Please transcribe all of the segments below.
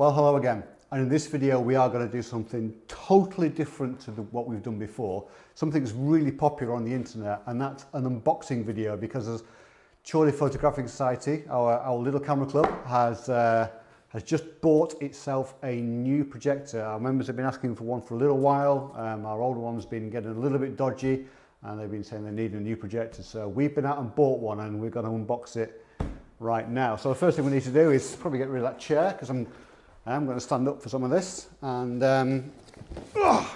Well, hello again. And in this video, we are going to do something totally different to the, what we've done before. Something that's really popular on the internet, and that's an unboxing video because as Chorley Photographic Society, our, our little camera club, has, uh, has just bought itself a new projector. Our members have been asking for one for a little while. Um, our older one's been getting a little bit dodgy, and they've been saying they need a new projector. So we've been out and bought one, and we're going to unbox it right now. So the first thing we need to do is probably get rid of that chair because I'm I'm going to stand up for some of this and um,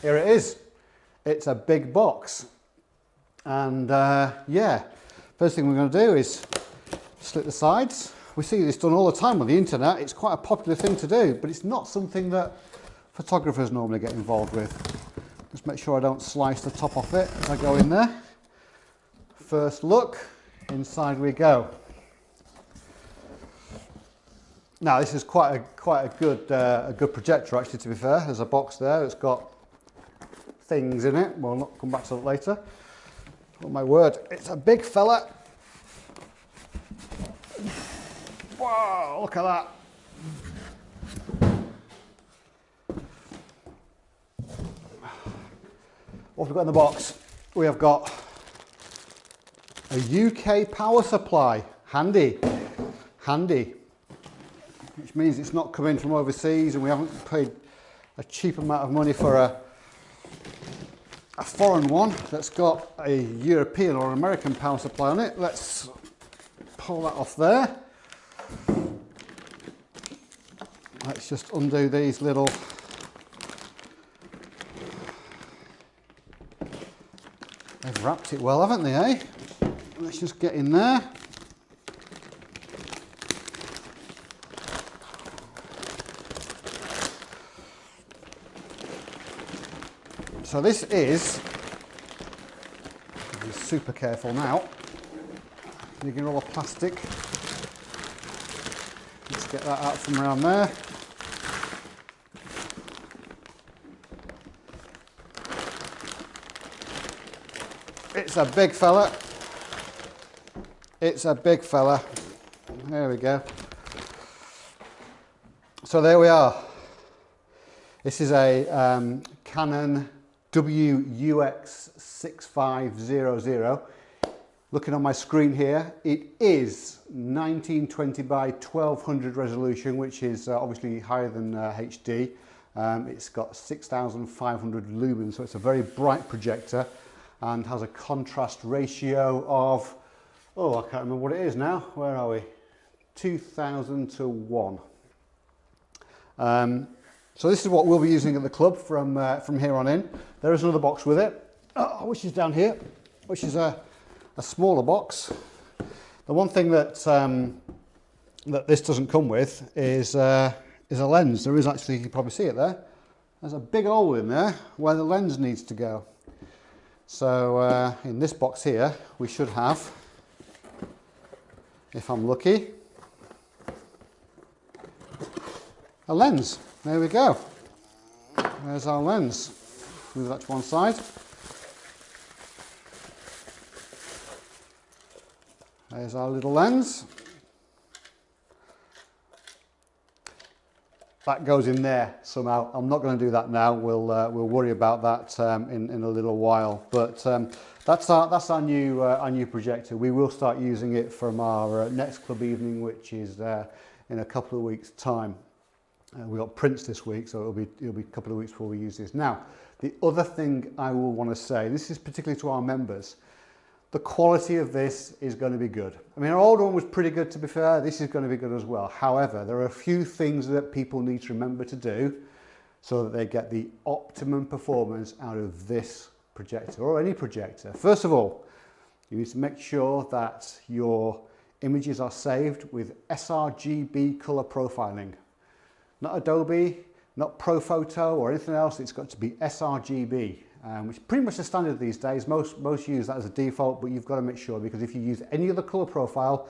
here it is. It's a big box and uh, yeah, first thing we're going to do is slit the sides. We see this done all the time on the internet. It's quite a popular thing to do, but it's not something that photographers normally get involved with. Just make sure I don't slice the top off it as I go in there. First look, inside we go. Now this is quite a quite a good uh, a good projector actually. To be fair, there's a box there. It's got things in it. We'll not come back to that later. Oh my word, it's a big fella. Wow, look at that. What have we got in the box? We have got a UK power supply. Handy, handy which means it's not coming from overseas and we haven't paid a cheap amount of money for a, a foreign one that's got a European or American power supply on it. Let's pull that off there. Let's just undo these little They've wrapped it well, haven't they, eh? Let's just get in there. So this is, be super careful now, digging all the plastic. Let's get that out from around there. It's a big fella. It's a big fella. There we go. So there we are. This is a um, Canon WUX6500. Looking on my screen here, it is 1920 by 1200 resolution, which is uh, obviously higher than uh, HD. Um, it's got 6,500 lumens, so it's a very bright projector and has a contrast ratio of, oh, I can't remember what it is now. Where are we? 2000 to 1. Um, so this is what we'll be using at the club from, uh, from here on in. There is another box with it, oh, which is down here, which is a, a smaller box. The one thing that, um, that this doesn't come with is, uh, is a lens. There is actually, you can probably see it there. There's a big hole in there where the lens needs to go. So uh, in this box here, we should have, if I'm lucky, a lens. There we go. There's our lens. Move that to one side. There's our little lens. That goes in there somehow. I'm not going to do that now. We'll uh, we'll worry about that um, in in a little while. But um, that's our that's our new uh, our new projector. We will start using it from our uh, next club evening, which is uh, in a couple of weeks' time. Uh, we got prints this week, so it'll be, it'll be a couple of weeks before we use this. Now, the other thing I will want to say, this is particularly to our members, the quality of this is going to be good. I mean, our old one was pretty good to be fair. This is going to be good as well. However, there are a few things that people need to remember to do so that they get the optimum performance out of this projector or any projector. First of all, you need to make sure that your images are saved with sRGB color profiling not Adobe, not ProPhoto or anything else. It's got to be sRGB, um, which is pretty much the standard these days. Most, most use that as a default, but you've got to make sure because if you use any other color profile,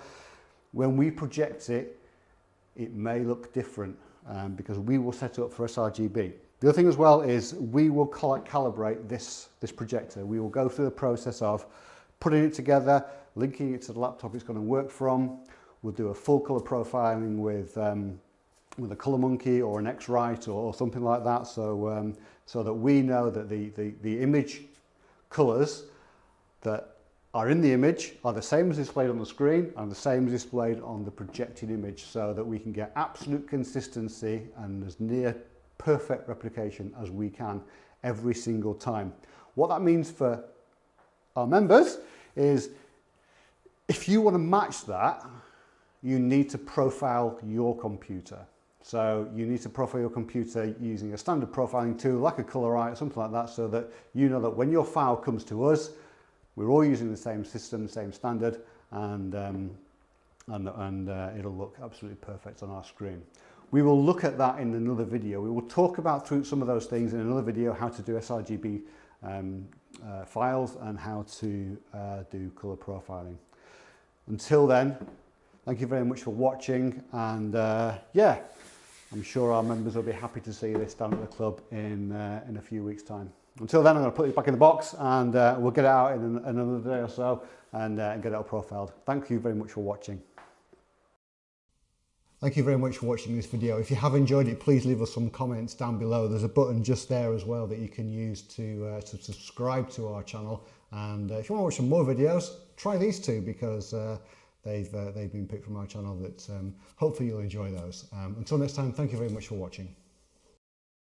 when we project it, it may look different um, because we will set up for sRGB. The other thing as well is we will calibrate this, this projector. We will go through the process of putting it together, linking it to the laptop it's going to work from. We'll do a full color profiling with um, with a ColorMunki or an X-Rite or, or, something like that so um, so that we know that the, the, the image colors that are in the image are the same as displayed on the screen and the same as displayed on the projected image so that we can get absolute consistency and as near perfect replication as we can every single time. What that means for our members is if you want to match that, you need to profile your computer. So you need to profile your computer using a standard profiling tool like a Colorite, something like that, so that you know that when your file comes to us, we're all using the same system, same standard, and, um, and, and uh, it'll look absolutely perfect on our screen. We will look at that in another video. We will talk about through some of those things in another video, how to do sRGB um, uh, files and how to uh, do color profiling. Until then, thank you very much for watching and uh, yeah, I'm sure our members will be happy to see this down at the club in, uh, in a few weeks time. Until then, I'm going to put it back in the box and uh, we'll get it out in another day or so and, uh, get it all profiled. Thank you very much for watching. Thank you very much for watching this video. If you have enjoyed it, please leave us some comments down below. There's a button just there as well that you can use to, uh, to subscribe to our channel. And uh, if you want to watch some more videos, try these two because uh, they've, uh, they've been picked from our channel that um, hopefully you'll enjoy those. Um, until next time, thank you very much for watching.